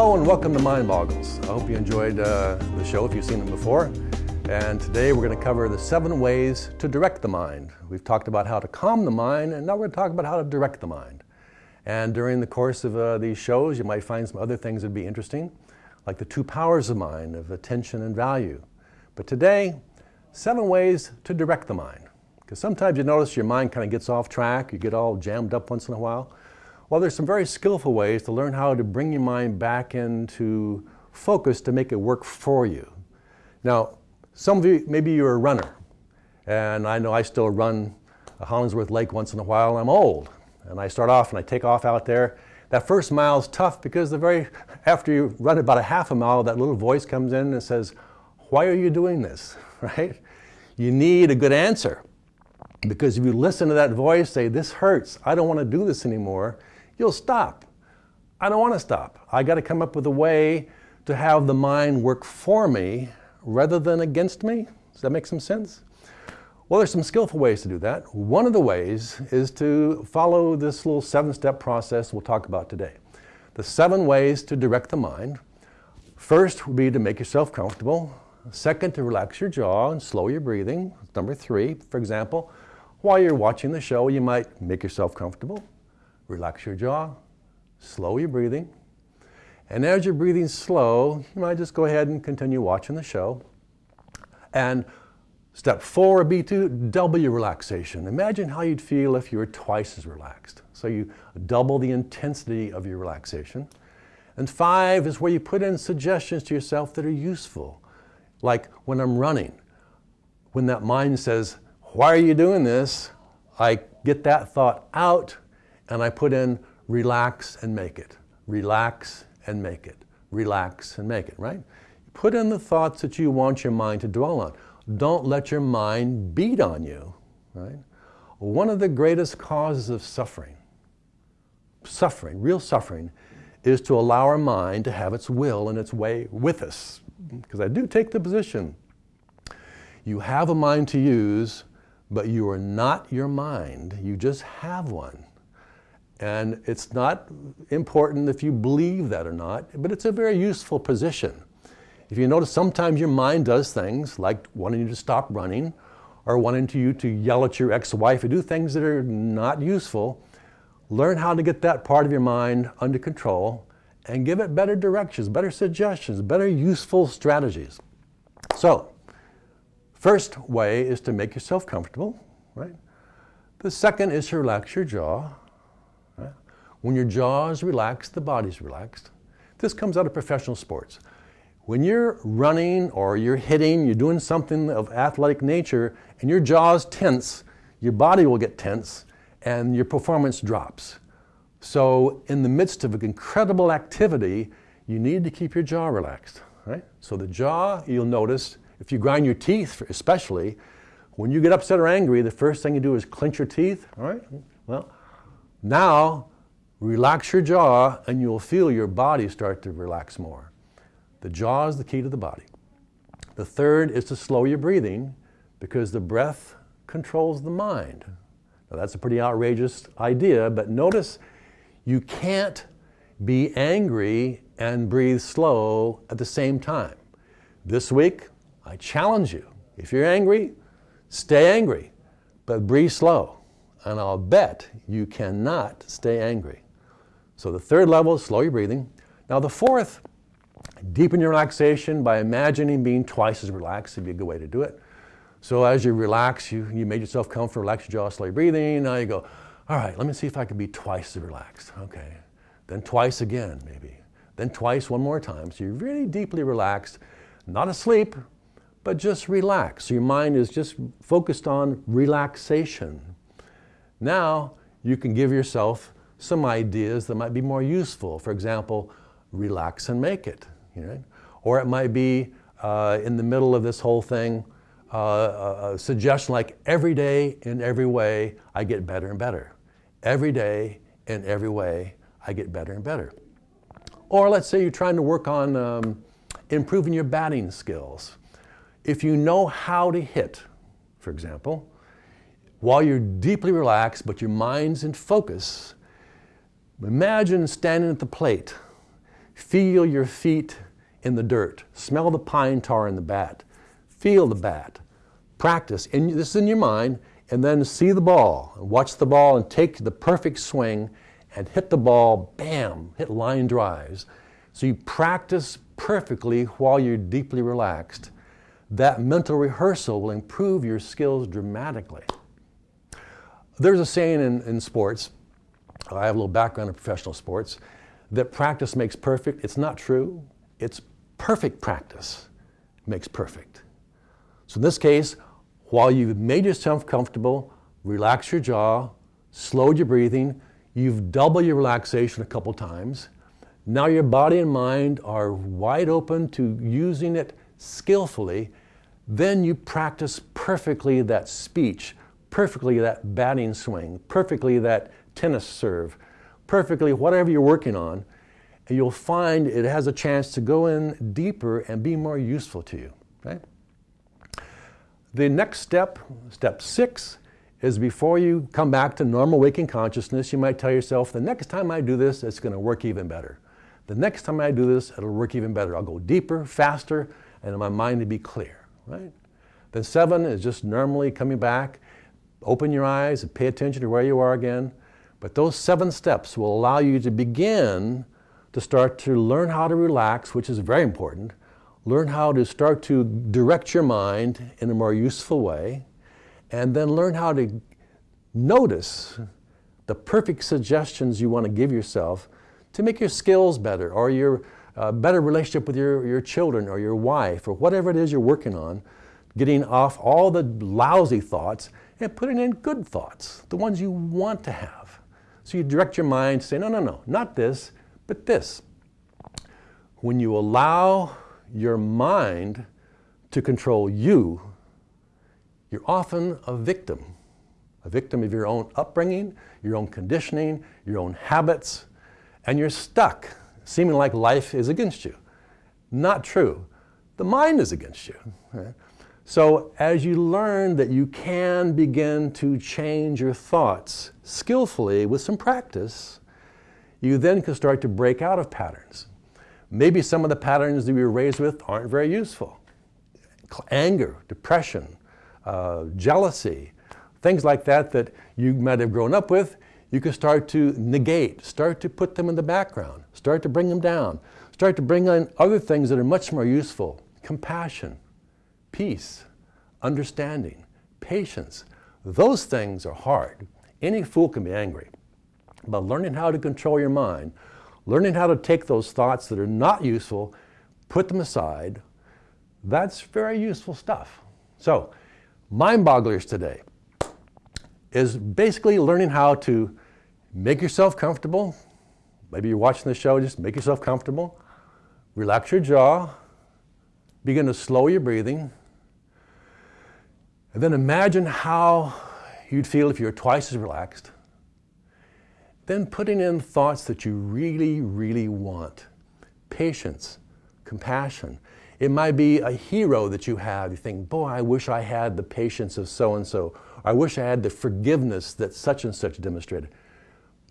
Hello and welcome to Mind Boggles. I hope you enjoyed uh, the show if you've seen them before. And today we're going to cover the seven ways to direct the mind. We've talked about how to calm the mind, and now we're going to talk about how to direct the mind. And during the course of uh, these shows, you might find some other things that'd be interesting, like the two powers of mind, of attention and value. But today, seven ways to direct the mind. Because sometimes you notice your mind kind of gets off track, you get all jammed up once in a while. Well, there's some very skillful ways to learn how to bring your mind back into focus to make it work for you. Now, some of you, maybe you're a runner, and I know I still run Hollingsworth Lake once in a while, I'm old. And I start off and I take off out there. That first mile is tough because the very, after you run about a half a mile, that little voice comes in and says, why are you doing this, right? You need a good answer. Because if you listen to that voice say, this hurts, I don't want to do this anymore, you'll stop. I don't want to stop. I got to come up with a way to have the mind work for me rather than against me. Does that make some sense? Well, there's some skillful ways to do that. One of the ways is to follow this little seven-step process we'll talk about today. The seven ways to direct the mind. First would be to make yourself comfortable. Second, to relax your jaw and slow your breathing. Number three, for example, while you're watching the show, you might make yourself comfortable relax your jaw, slow your breathing. And as you're breathing slow, you might just go ahead and continue watching the show. And step four would be to double your relaxation. Imagine how you'd feel if you were twice as relaxed. So you double the intensity of your relaxation. And five is where you put in suggestions to yourself that are useful. Like when I'm running, when that mind says, why are you doing this? I get that thought out and I put in relax and make it, relax and make it, relax and make it, right? Put in the thoughts that you want your mind to dwell on. Don't let your mind beat on you, right? One of the greatest causes of suffering, suffering, real suffering, is to allow our mind to have its will and its way with us. Because I do take the position, you have a mind to use, but you are not your mind, you just have one. And it's not important if you believe that or not, but it's a very useful position. If you notice, sometimes your mind does things like wanting you to stop running or wanting to you to yell at your ex-wife or do things that are not useful. Learn how to get that part of your mind under control and give it better directions, better suggestions, better useful strategies. So, first way is to make yourself comfortable, right? The second is to relax your jaw. When your jaw is relaxed, the body's relaxed. This comes out of professional sports. When you're running or you're hitting, you're doing something of athletic nature, and your jaw's tense, your body will get tense, and your performance drops. So in the midst of an incredible activity, you need to keep your jaw relaxed, right? So the jaw, you'll notice, if you grind your teeth especially, when you get upset or angry, the first thing you do is clench your teeth, all right? Well, now Relax your jaw and you'll feel your body start to relax more. The jaw is the key to the body. The third is to slow your breathing because the breath controls the mind. Now that's a pretty outrageous idea, but notice you can't be angry and breathe slow at the same time. This week, I challenge you. If you're angry, stay angry, but breathe slow. And I'll bet you cannot stay angry. So the third level is slow your breathing. Now the fourth, deepen your relaxation by imagining being twice as relaxed would be a good way to do it. So as you relax, you, you made yourself comfortable, relax your jaw, slow your breathing. Now you go, all right, let me see if I can be twice as relaxed. Okay. Then twice again, maybe. Then twice one more time. So you're really deeply relaxed, not asleep, but just relaxed. So your mind is just focused on relaxation. Now you can give yourself some ideas that might be more useful. For example, relax and make it. You know? Or it might be uh, in the middle of this whole thing, uh, a suggestion like every day in every way I get better and better. Every day in every way I get better and better. Or let's say you're trying to work on um, improving your batting skills. If you know how to hit, for example, while you're deeply relaxed but your mind's in focus, Imagine standing at the plate, Feel your feet in the dirt. Smell the pine tar in the bat. Feel the bat. Practice. And this is in your mind. And then see the ball. Watch the ball and take the perfect swing and hit the ball, bam, hit line drives. So you practice perfectly while you're deeply relaxed. That mental rehearsal will improve your skills dramatically. There's a saying in, in sports, I have a little background in professional sports, that practice makes perfect. It's not true. It's perfect practice makes perfect. So in this case, while you've made yourself comfortable, relax your jaw, slowed your breathing, you've doubled your relaxation a couple times. Now your body and mind are wide open to using it skillfully. Then you practice perfectly that speech, perfectly that batting swing, perfectly that tennis serve, perfectly whatever you're working on, and you'll find it has a chance to go in deeper and be more useful to you. Right? The next step, step six, is before you come back to normal waking consciousness, you might tell yourself, the next time I do this, it's going to work even better. The next time I do this, it'll work even better. I'll go deeper, faster, and my mind to be clear, right? Then seven is just normally coming back. Open your eyes and pay attention to where you are again. But those seven steps will allow you to begin to start to learn how to relax, which is very important. Learn how to start to direct your mind in a more useful way. And then learn how to notice the perfect suggestions you want to give yourself to make your skills better or your uh, better relationship with your, your children or your wife or whatever it is you're working on, getting off all the lousy thoughts and putting in good thoughts, the ones you want to have. So you direct your mind to say, no, no, no, not this, but this. When you allow your mind to control you, you're often a victim. A victim of your own upbringing, your own conditioning, your own habits, and you're stuck, seeming like life is against you. Not true. The mind is against you. Right? So, as you learn that you can begin to change your thoughts skillfully with some practice, you then can start to break out of patterns. Maybe some of the patterns that we were raised with aren't very useful. Anger, depression, uh, jealousy, things like that that you might have grown up with, you can start to negate, start to put them in the background, start to bring them down, start to bring in other things that are much more useful compassion, peace, understanding, patience. Those things are hard. Any fool can be angry. But learning how to control your mind, learning how to take those thoughts that are not useful, put them aside, that's very useful stuff. So, mind bogglers today is basically learning how to make yourself comfortable. Maybe you're watching the show, just make yourself comfortable. Relax your jaw. Begin to slow your breathing. And then imagine how you'd feel if you were twice as relaxed. Then putting in thoughts that you really, really want patience, compassion. It might be a hero that you have. You think, boy, I wish I had the patience of so and so. I wish I had the forgiveness that such and such demonstrated.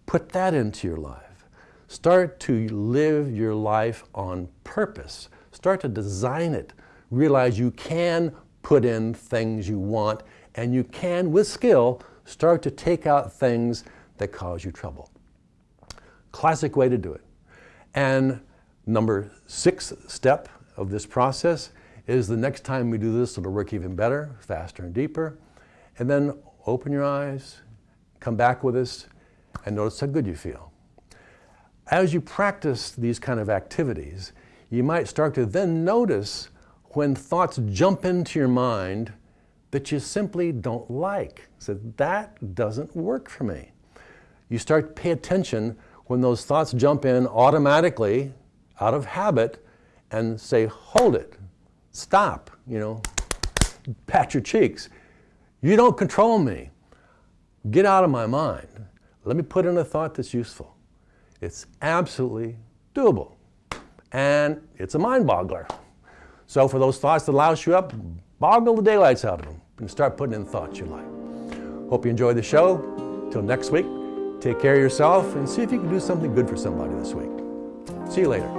Put that into your life. Start to live your life on purpose. Start to design it. Realize you can put in things you want, and you can, with skill, start to take out things that cause you trouble. Classic way to do it. And number six step of this process is the next time we do this, it'll work even better, faster and deeper. And then open your eyes, come back with us, and notice how good you feel. As you practice these kind of activities, you might start to then notice when thoughts jump into your mind that you simply don't like. So that doesn't work for me. You start to pay attention when those thoughts jump in automatically out of habit and say, hold it, stop, you know, pat your cheeks. You don't control me. Get out of my mind. Let me put in a thought that's useful. It's absolutely doable. And it's a mind boggler. So for those thoughts that louse you up, boggle the daylights out of them and start putting in thoughts you like. Hope you enjoyed the show. Till next week, take care of yourself and see if you can do something good for somebody this week. See you later.